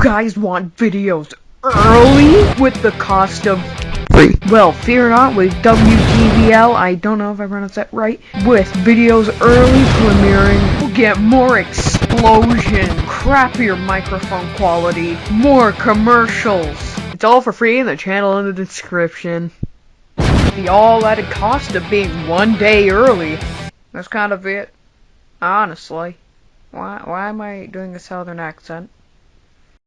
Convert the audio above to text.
guys want videos early with the cost of free? Well, fear not with WTVL, I don't know if I pronounced that right, with videos early premiering, we'll get more explosion, crappier microphone quality, more commercials. It's all for free in the channel in the description. The all added cost of being one day early. That's kind of it. Honestly. Why, why am I doing a southern accent?